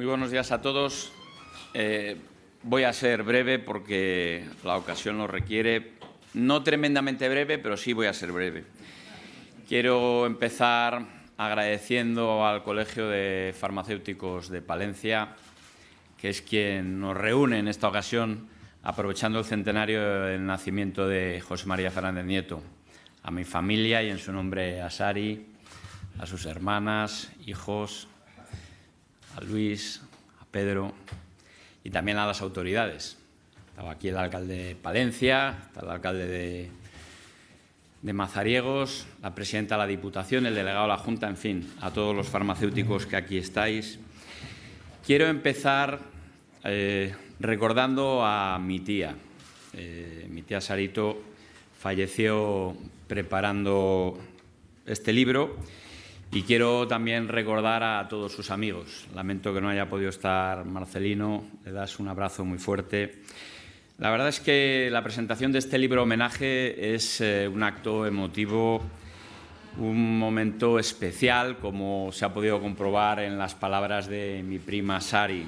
Muy buenos días a todos. Eh, voy a ser breve porque la ocasión lo requiere. No tremendamente breve, pero sí voy a ser breve. Quiero empezar agradeciendo al Colegio de Farmacéuticos de Palencia, que es quien nos reúne en esta ocasión, aprovechando el centenario del nacimiento de José María Fernández Nieto, a mi familia y en su nombre a Sari, a sus hermanas, hijos, a Luis, a Pedro y también a las autoridades. Estaba aquí el alcalde de Palencia, está el alcalde de, Mazariegos, la presidenta de la Diputación, el delegado de la Junta, en fin, a todos los farmacéuticos que aquí estáis. Quiero empezar eh, recordando a mi tía. Eh, mi tía Sarito falleció preparando este libro y quiero también recordar a todos sus amigos. Lamento que no haya podido estar Marcelino, le das un abrazo muy fuerte. La verdad es que la presentación de este libro homenaje es eh, un acto emotivo, un momento especial, como se ha podido comprobar en las palabras de mi prima Sari.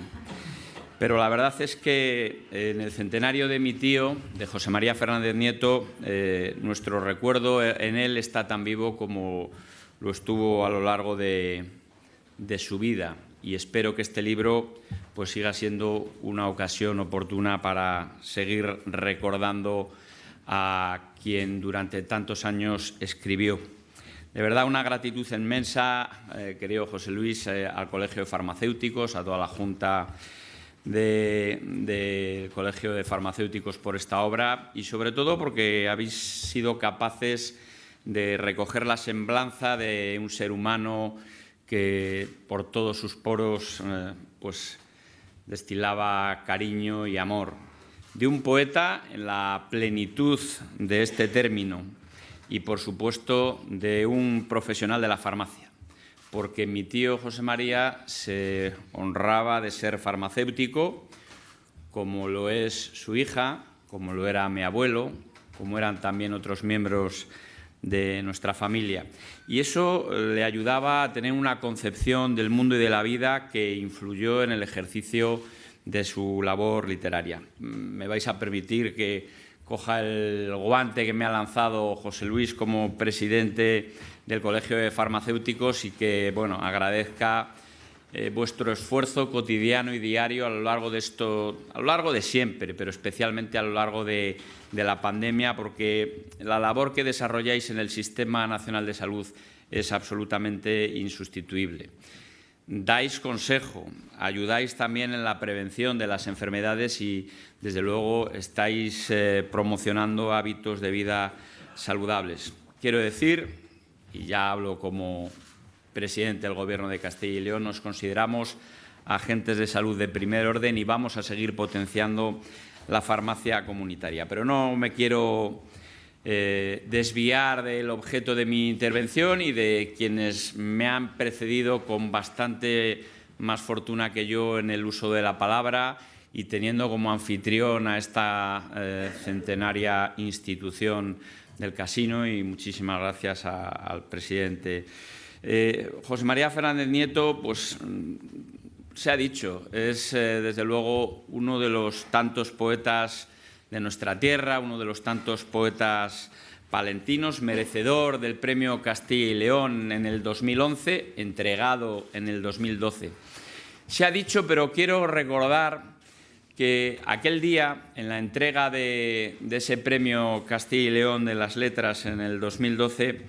Pero la verdad es que en el centenario de mi tío, de José María Fernández Nieto, eh, nuestro recuerdo en él está tan vivo como lo estuvo a lo largo de, su vida y espero que este libro pues siga siendo una ocasión oportuna para seguir recordando a quien durante tantos años escribió. De verdad, una gratitud inmensa, eh, querido José Luis, eh, al Colegio de Farmacéuticos, a toda la Junta del Colegio de Farmacéuticos por esta obra y sobre todo porque habéis sido capaces de recoger la semblanza de un ser humano que por todos sus poros eh, pues destilaba cariño y amor, de un poeta en la plenitud de este término y, por supuesto, de un profesional de la farmacia, porque mi tío José María se honraba de ser farmacéutico, como lo es su hija, como lo era mi abuelo, como eran también otros miembros de nuestra familia. Y eso eh, le ayudaba a tener una concepción del mundo y de la vida que influyó en el ejercicio de su labor literaria. Mm, me vais a permitir que coja el guante que me ha lanzado José Luis como presidente del Colegio de Farmacéuticos y que bueno, agradezca eh, vuestro esfuerzo cotidiano y diario a lo largo de esto, a lo largo de siempre, pero especialmente a lo largo de, la pandemia, porque la labor que desarrolláis en el Sistema Nacional de Salud es absolutamente insustituible. Dais consejo, ayudáis también en la prevención de las enfermedades y, desde luego, estáis eh, promocionando hábitos de vida saludables. Quiero decir, y ya hablo como presidente del Gobierno de Castilla y León, nos consideramos agentes de salud de primer orden y vamos a seguir potenciando la farmacia comunitaria. Pero no me quiero eh, desviar del objeto de mi intervención y de quienes me han precedido con bastante más fortuna que yo en el uso de la palabra y teniendo como anfitrión a esta eh, centenaria institución del casino y muchísimas gracias al presidente eh, José María Fernández Nieto, pues mm, se ha dicho, es eh, desde luego uno de los tantos poetas de nuestra tierra, uno de los tantos poetas palentinos, merecedor del premio Castilla y León en el 2011, entregado en el 2012. Se ha dicho, pero quiero recordar que aquel día, en la entrega de, de ese premio Castilla y León de las Letras en el 2012,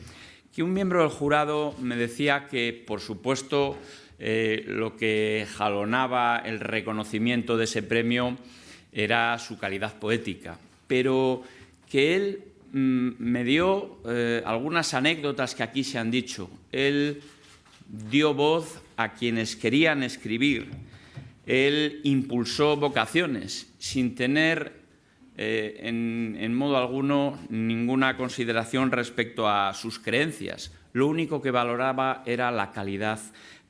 que un miembro del jurado me decía que, por supuesto, eh, lo que jalonaba el reconocimiento de ese premio era su calidad poética, pero que él mm, me dio eh, algunas anécdotas que aquí se han dicho. Él dio voz a quienes querían escribir, él impulsó vocaciones sin tener eh, en, modo alguno ninguna consideración respecto a sus creencias. Lo único que valoraba era la calidad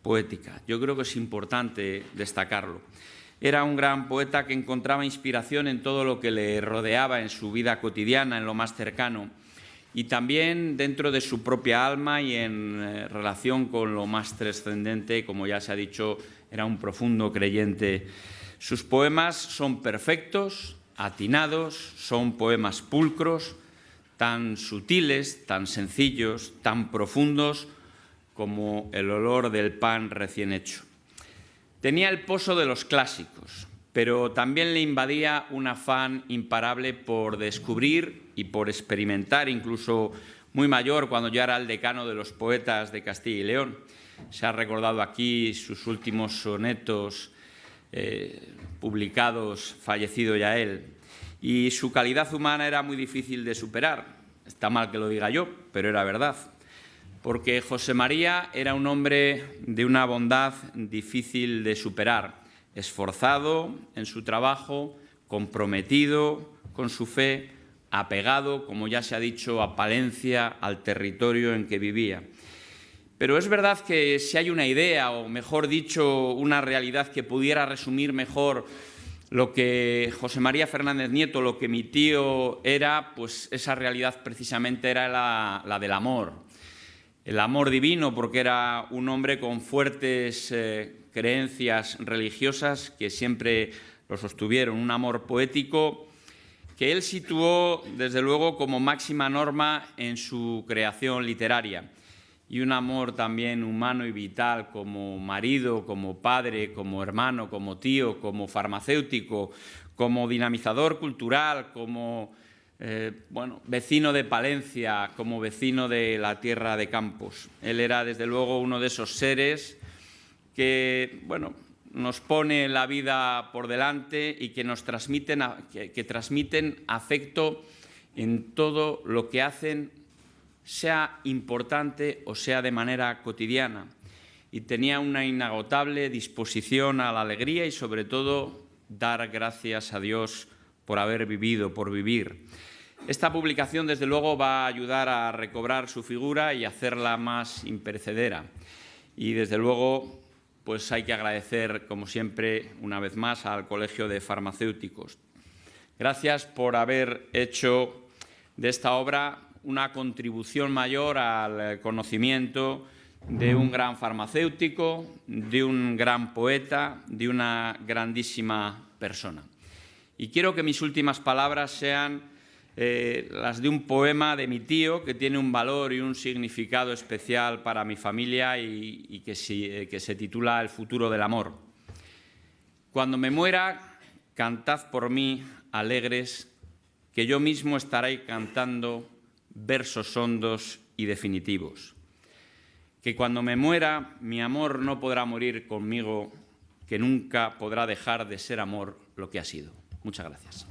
poética. Yo creo que es importante destacarlo. Era un gran poeta que encontraba inspiración en todo lo que le rodeaba en su vida cotidiana, en lo más cercano, y también dentro de su propia alma y en eh, relación con lo más trascendente, como ya se ha dicho, era un profundo creyente. Sus poemas son perfectos, atinados, son poemas pulcros, tan sutiles, tan sencillos, tan profundos como el olor del pan recién hecho. Tenía el pozo de los clásicos, pero también le invadía un afán imparable por descubrir y por experimentar, incluso muy mayor cuando ya era el decano de los poetas de Castilla y León. Se ha recordado aquí sus últimos sonetos eh, publicados, fallecido ya él, y su calidad humana era muy difícil de superar. Está mal que lo diga yo, pero era verdad. Porque José María era un hombre de una bondad difícil de superar, esforzado en su trabajo, comprometido con su fe, apegado, como ya se ha dicho, a Palencia, al territorio en que vivía. Pero es verdad que si hay una idea, o mejor dicho, una realidad que pudiera resumir mejor lo que José María Fernández Nieto, lo que mi tío era, pues esa realidad precisamente era la, del amor. El amor divino, porque era un hombre con fuertes eh, creencias religiosas que siempre lo sostuvieron, un amor poético que él situó, desde luego, como máxima norma en su creación literaria y un amor también humano y vital como marido, como padre, como hermano, como tío, como farmacéutico, como dinamizador cultural, como eh, bueno, vecino de Palencia, como vecino de la tierra de Campos. Él era desde luego uno de esos seres que bueno, nos pone la vida por delante y que nos transmiten, que transmiten afecto en todo lo que hacen sea importante o sea de manera cotidiana. Y tenía una inagotable disposición a la alegría y sobre todo dar gracias a Dios por haber vivido, por vivir. Esta publicación, desde luego, va a ayudar a recobrar su figura y hacerla más imperecedera. Y, desde luego, pues hay que agradecer, como siempre, una vez más al Colegio de Farmacéuticos. Gracias por haber hecho de esta obra una contribución mayor al conocimiento de un gran farmacéutico, de un gran poeta, de una grandísima persona. Y quiero que mis últimas palabras sean eh, las de un poema de mi tío que tiene un valor y un significado especial para mi familia y, que, eh, que se titula El futuro del amor. Cuando me muera, cantad por mí, alegres, que yo mismo estaré cantando versos hondos y definitivos. Que cuando me muera mi amor no podrá morir conmigo, que nunca podrá dejar de ser amor lo que ha sido. Muchas gracias.